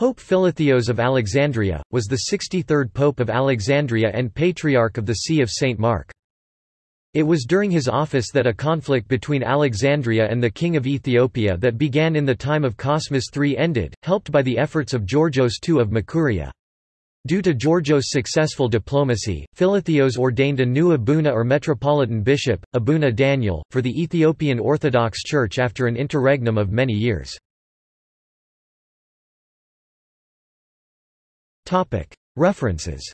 Pope Philotheos of Alexandria, was the 63rd Pope of Alexandria and Patriarch of the See of St. Mark. It was during his office that a conflict between Alexandria and the King of Ethiopia that began in the time of Cosmas III ended, helped by the efforts of Georgios II of Makuria. Due to Georgios' successful diplomacy, Philotheos ordained a new abuna or metropolitan bishop, Abuna Daniel, for the Ethiopian Orthodox Church after an interregnum of many years. References